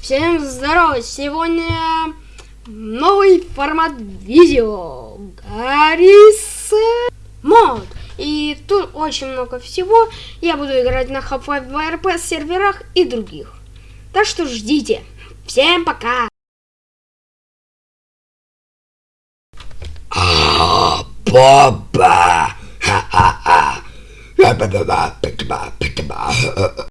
Всем здорово! Сегодня новый формат видео. Гаррис мод. И тут очень много всего. Я буду играть на Half-Life 2 RP серверах и других. Так что ждите. Всем пока! А, папа! Ха-ха-ха!